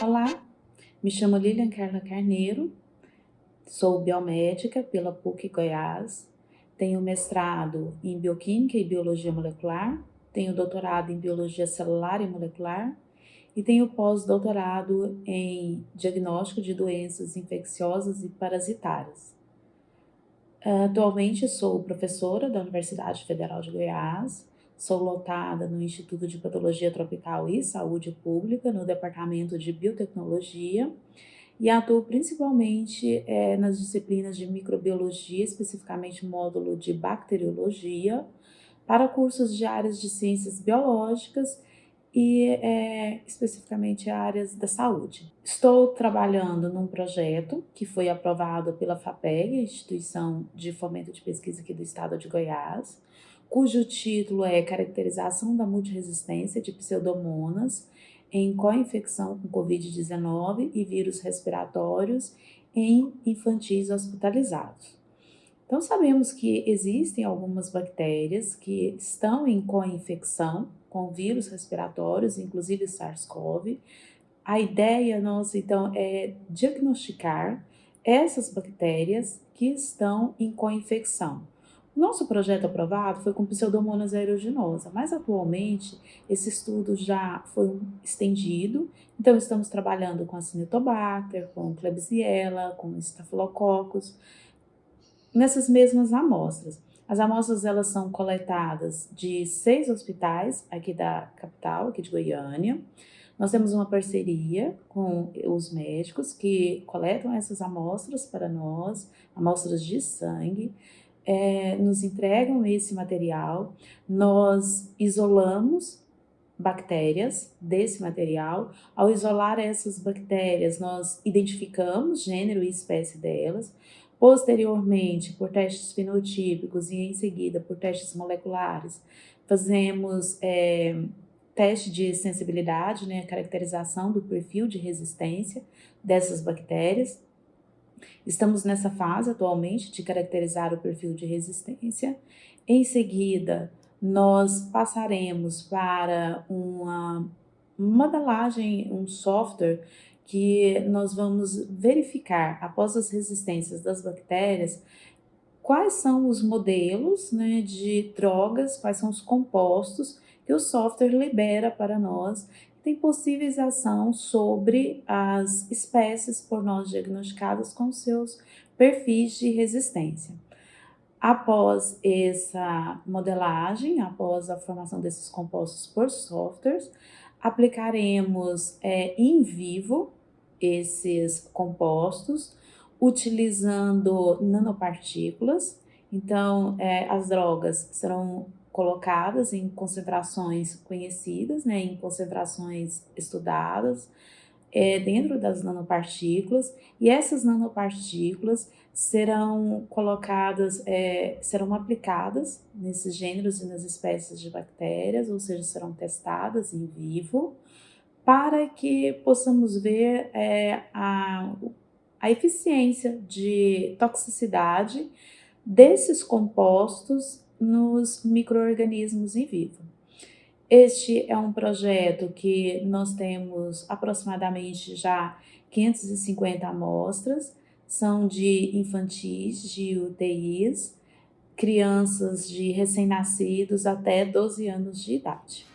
Olá, me chamo Lilian Carla Carneiro, sou biomédica pela PUC Goiás, tenho mestrado em Bioquímica e Biologia Molecular, tenho doutorado em Biologia Celular e Molecular e tenho pós-doutorado em Diagnóstico de Doenças Infecciosas e Parasitárias. Atualmente sou professora da Universidade Federal de Goiás, Sou lotada no Instituto de Patologia Tropical e Saúde Pública, no Departamento de Biotecnologia, e atuo principalmente é, nas disciplinas de microbiologia, especificamente módulo de bacteriologia, para cursos de áreas de ciências biológicas e é, especificamente áreas da saúde. Estou trabalhando num projeto que foi aprovado pela FAPEG, Instituição de Fomento de Pesquisa aqui do Estado de Goiás, cujo título é Caracterização da multiresistência de pseudomonas em co-infecção com Covid-19 e vírus respiratórios em infantis hospitalizados. Então, sabemos que existem algumas bactérias que estão em co-infecção com vírus respiratórios, inclusive SARS-CoV. A ideia nossa, então, é diagnosticar essas bactérias que estão em co-infecção nosso projeto aprovado foi com Pseudomonas aeruginosa, mas atualmente esse estudo já foi estendido, então estamos trabalhando com a Cinetobacter, com Klebsiella, com Staphylococcus, nessas mesmas amostras. As amostras elas são coletadas de seis hospitais aqui da capital, aqui de Goiânia. Nós temos uma parceria com os médicos que coletam essas amostras para nós, amostras de sangue é, nos entregam esse material, nós isolamos bactérias desse material. Ao isolar essas bactérias, nós identificamos gênero e espécie delas. Posteriormente, por testes fenotípicos e em seguida por testes moleculares, fazemos é, teste de sensibilidade, né, caracterização do perfil de resistência dessas bactérias. Estamos nessa fase atualmente de caracterizar o perfil de resistência. Em seguida, nós passaremos para uma modelagem, um software que nós vamos verificar após as resistências das bactérias quais são os modelos né, de drogas, quais são os compostos que o software libera para nós tem possíveis ação sobre as espécies por nós diagnosticadas com seus perfis de resistência. Após essa modelagem, após a formação desses compostos por softwares, aplicaremos é, em vivo esses compostos utilizando nanopartículas. Então, é, as drogas serão colocadas em concentrações conhecidas, né, em concentrações estudadas, é, dentro das nanopartículas, e essas nanopartículas serão colocadas, é, serão aplicadas nesses gêneros e nas espécies de bactérias, ou seja, serão testadas em vivo, para que possamos ver é, a, a eficiência de toxicidade desses compostos nos micro-organismos em vivo. Este é um projeto que nós temos aproximadamente já 550 amostras, são de infantis, de UTIs, crianças de recém-nascidos até 12 anos de idade.